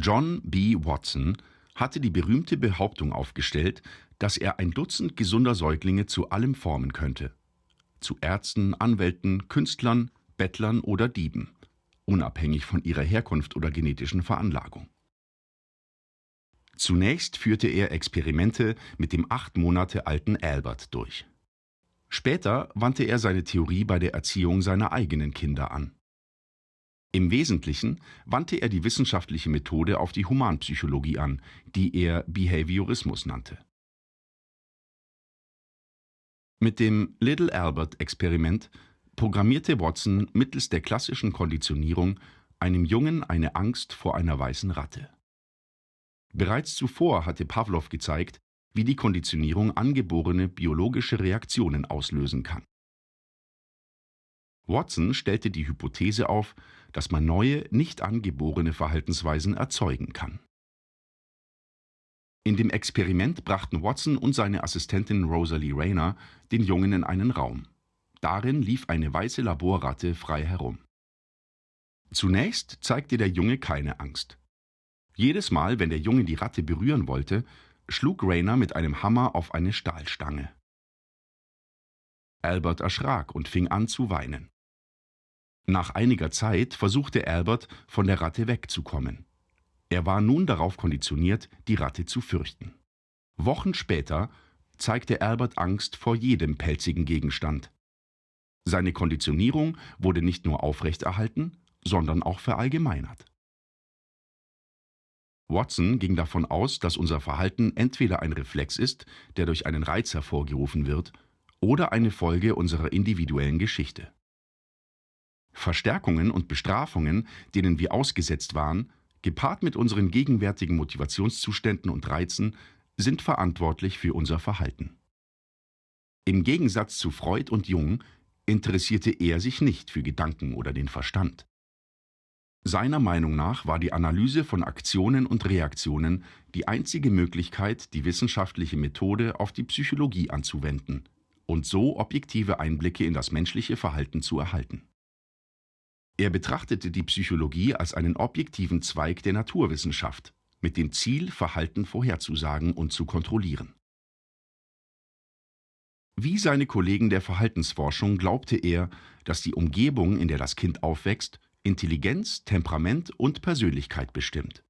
John B. Watson hatte die berühmte Behauptung aufgestellt, dass er ein Dutzend gesunder Säuglinge zu allem formen könnte. Zu Ärzten, Anwälten, Künstlern, Bettlern oder Dieben, unabhängig von ihrer Herkunft oder genetischen Veranlagung. Zunächst führte er Experimente mit dem acht Monate alten Albert durch. Später wandte er seine Theorie bei der Erziehung seiner eigenen Kinder an. Im Wesentlichen wandte er die wissenschaftliche Methode auf die Humanpsychologie an, die er Behaviorismus nannte. Mit dem Little Albert-Experiment programmierte Watson mittels der klassischen Konditionierung einem Jungen eine Angst vor einer weißen Ratte. Bereits zuvor hatte Pawlow gezeigt, wie die Konditionierung angeborene biologische Reaktionen auslösen kann. Watson stellte die Hypothese auf, dass man neue, nicht angeborene Verhaltensweisen erzeugen kann. In dem Experiment brachten Watson und seine Assistentin Rosalie Rayner den Jungen in einen Raum. Darin lief eine weiße Laborratte frei herum. Zunächst zeigte der Junge keine Angst. Jedes Mal, wenn der Junge die Ratte berühren wollte, schlug Rayner mit einem Hammer auf eine Stahlstange. Albert erschrak und fing an zu weinen. Nach einiger Zeit versuchte Albert, von der Ratte wegzukommen. Er war nun darauf konditioniert, die Ratte zu fürchten. Wochen später zeigte Albert Angst vor jedem pelzigen Gegenstand. Seine Konditionierung wurde nicht nur aufrechterhalten, sondern auch verallgemeinert. Watson ging davon aus, dass unser Verhalten entweder ein Reflex ist, der durch einen Reiz hervorgerufen wird, oder eine Folge unserer individuellen Geschichte. Verstärkungen und Bestrafungen, denen wir ausgesetzt waren, gepaart mit unseren gegenwärtigen Motivationszuständen und Reizen, sind verantwortlich für unser Verhalten. Im Gegensatz zu Freud und Jung interessierte er sich nicht für Gedanken oder den Verstand. Seiner Meinung nach war die Analyse von Aktionen und Reaktionen die einzige Möglichkeit, die wissenschaftliche Methode auf die Psychologie anzuwenden und so objektive Einblicke in das menschliche Verhalten zu erhalten. Er betrachtete die Psychologie als einen objektiven Zweig der Naturwissenschaft, mit dem Ziel, Verhalten vorherzusagen und zu kontrollieren. Wie seine Kollegen der Verhaltensforschung glaubte er, dass die Umgebung, in der das Kind aufwächst, Intelligenz, Temperament und Persönlichkeit bestimmt.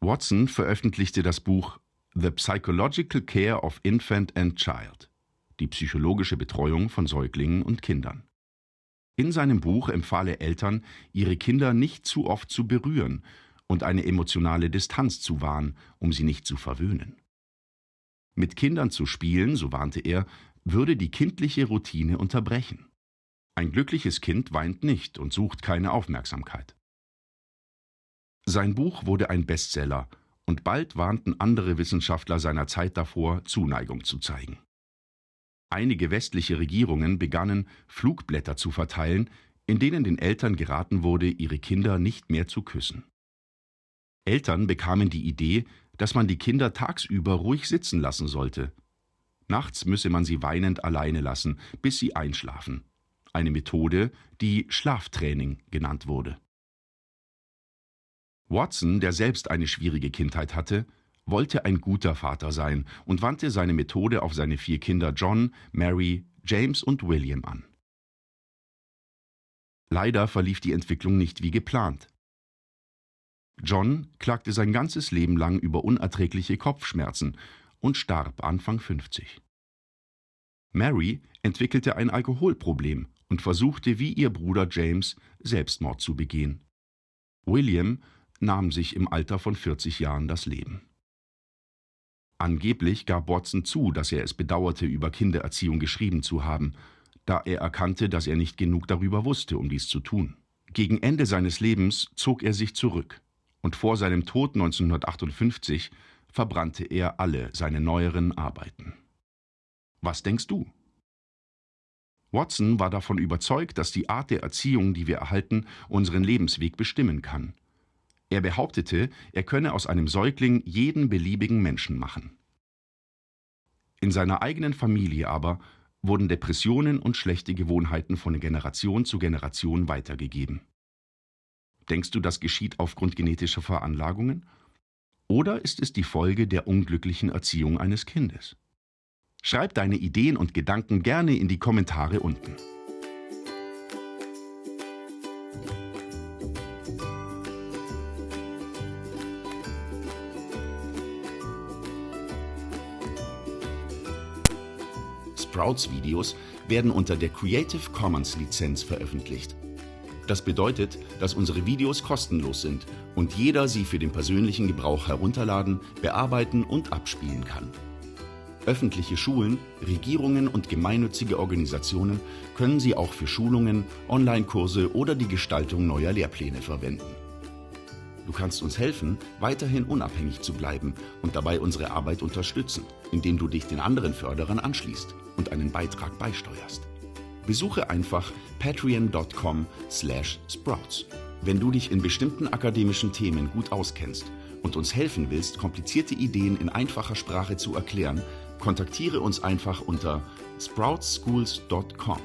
Watson veröffentlichte das Buch The Psychological Care of Infant and Child, die psychologische Betreuung von Säuglingen und Kindern. In seinem Buch empfahl er Eltern, ihre Kinder nicht zu oft zu berühren und eine emotionale Distanz zu wahren, um sie nicht zu verwöhnen. Mit Kindern zu spielen, so warnte er, würde die kindliche Routine unterbrechen. Ein glückliches Kind weint nicht und sucht keine Aufmerksamkeit. Sein Buch wurde ein Bestseller, und bald warnten andere Wissenschaftler seiner Zeit davor, Zuneigung zu zeigen. Einige westliche Regierungen begannen, Flugblätter zu verteilen, in denen den Eltern geraten wurde, ihre Kinder nicht mehr zu küssen. Eltern bekamen die Idee, dass man die Kinder tagsüber ruhig sitzen lassen sollte. Nachts müsse man sie weinend alleine lassen, bis sie einschlafen eine Methode, die Schlaftraining genannt wurde. Watson, der selbst eine schwierige Kindheit hatte, wollte ein guter Vater sein und wandte seine Methode auf seine vier Kinder John, Mary, James und William an. Leider verlief die Entwicklung nicht wie geplant. John klagte sein ganzes Leben lang über unerträgliche Kopfschmerzen und starb Anfang 50. Mary entwickelte ein Alkoholproblem und versuchte wie ihr Bruder James Selbstmord zu begehen. William nahm sich im Alter von 40 Jahren das Leben. Angeblich gab Watson zu, dass er es bedauerte, über Kindererziehung geschrieben zu haben, da er erkannte, dass er nicht genug darüber wusste, um dies zu tun. Gegen Ende seines Lebens zog er sich zurück, und vor seinem Tod 1958 verbrannte er alle seine neueren Arbeiten. Was denkst du? Watson war davon überzeugt, dass die Art der Erziehung, die wir erhalten, unseren Lebensweg bestimmen kann. Er behauptete, er könne aus einem Säugling jeden beliebigen Menschen machen. In seiner eigenen Familie aber wurden Depressionen und schlechte Gewohnheiten von Generation zu Generation weitergegeben. Denkst du, das geschieht aufgrund genetischer Veranlagungen? Oder ist es die Folge der unglücklichen Erziehung eines Kindes? Schreib deine Ideen und Gedanken gerne in die Kommentare unten. Sprouts-Videos werden unter der Creative Commons Lizenz veröffentlicht. Das bedeutet, dass unsere Videos kostenlos sind und jeder sie für den persönlichen Gebrauch herunterladen, bearbeiten und abspielen kann. Öffentliche Schulen, Regierungen und gemeinnützige Organisationen können sie auch für Schulungen, Online-Kurse oder die Gestaltung neuer Lehrpläne verwenden. Du kannst uns helfen, weiterhin unabhängig zu bleiben und dabei unsere Arbeit unterstützen, indem du dich den anderen Förderern anschließt und einen Beitrag beisteuerst. Besuche einfach patreon.com/sprouts. Wenn du dich in bestimmten akademischen Themen gut auskennst und uns helfen willst, komplizierte Ideen in einfacher Sprache zu erklären, kontaktiere uns einfach unter sproutschools.com.